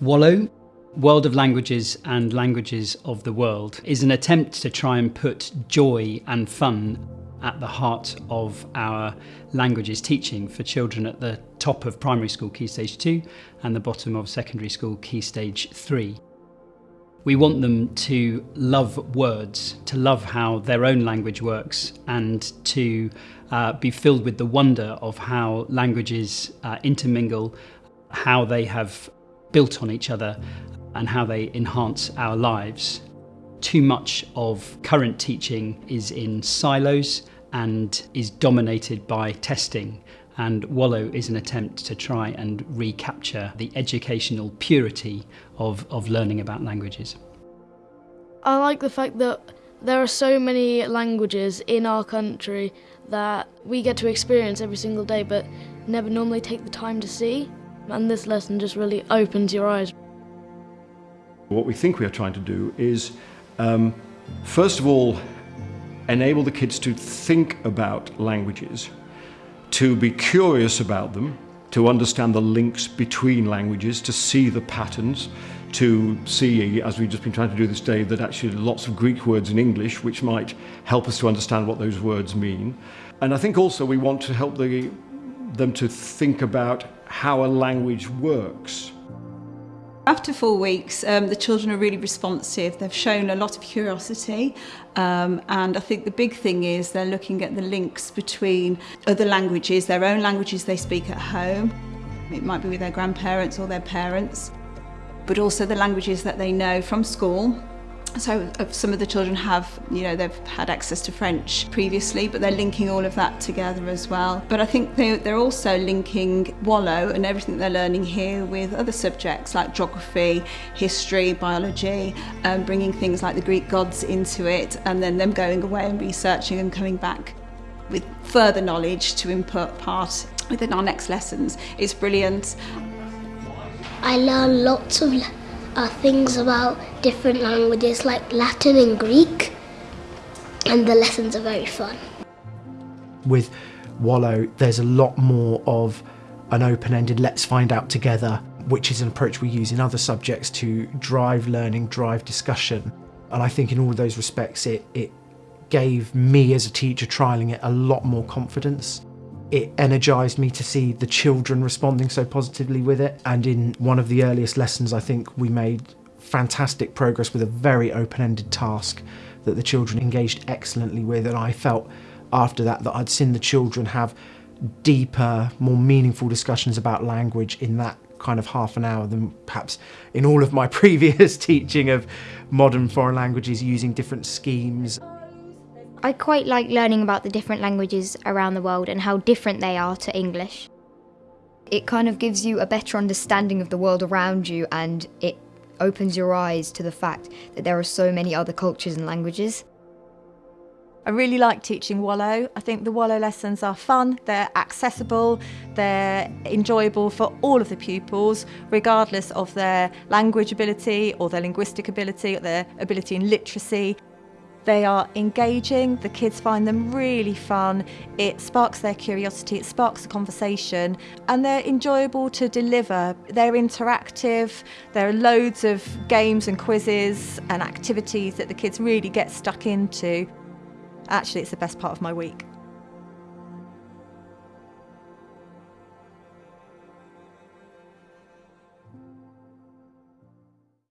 Wallo, World of Languages and Languages of the World, is an attempt to try and put joy and fun at the heart of our languages teaching for children at the top of primary school Key Stage 2 and the bottom of secondary school Key Stage 3. We want them to love words, to love how their own language works, and to uh, be filled with the wonder of how languages uh, intermingle, how they have built on each other and how they enhance our lives. Too much of current teaching is in silos and is dominated by testing. And Wallo is an attempt to try and recapture the educational purity of, of learning about languages. I like the fact that there are so many languages in our country that we get to experience every single day but never normally take the time to see and this lesson just really opens your eyes. What we think we are trying to do is, um, first of all, enable the kids to think about languages, to be curious about them, to understand the links between languages, to see the patterns, to see, as we've just been trying to do this day, that actually lots of Greek words in English which might help us to understand what those words mean. And I think also we want to help the, them to think about how a language works. After four weeks, um, the children are really responsive. They've shown a lot of curiosity. Um, and I think the big thing is they're looking at the links between other languages, their own languages they speak at home. It might be with their grandparents or their parents, but also the languages that they know from school So uh, some of the children have, you know, they've had access to French previously, but they're linking all of that together as well. But I think they, they're also linking Wallow and everything they're learning here with other subjects like geography, history, biology, and um, bringing things like the Greek gods into it, and then them going away and researching and coming back with further knowledge to input part within our next lessons. It's brilliant. I learn lots of lessons. Uh, things about different languages like Latin and Greek, and the lessons are very fun. With Wallo, there's a lot more of an open ended let's find out together, which is an approach we use in other subjects to drive learning, drive discussion. And I think in all those respects, it, it gave me as a teacher trialling it a lot more confidence it energised me to see the children responding so positively with it. And in one of the earliest lessons, I think we made fantastic progress with a very open-ended task that the children engaged excellently with. And I felt after that that I'd seen the children have deeper, more meaningful discussions about language in that kind of half an hour than perhaps in all of my previous teaching of modern foreign languages using different schemes. I quite like learning about the different languages around the world and how different they are to English. It kind of gives you a better understanding of the world around you and it opens your eyes to the fact that there are so many other cultures and languages. I really like teaching Wallo. I think the Wallo lessons are fun, they're accessible, they're enjoyable for all of the pupils, regardless of their language ability or their linguistic ability or their ability in literacy. They are engaging, the kids find them really fun, it sparks their curiosity, it sparks the conversation, and they're enjoyable to deliver. They're interactive, there are loads of games and quizzes and activities that the kids really get stuck into. Actually, it's the best part of my week.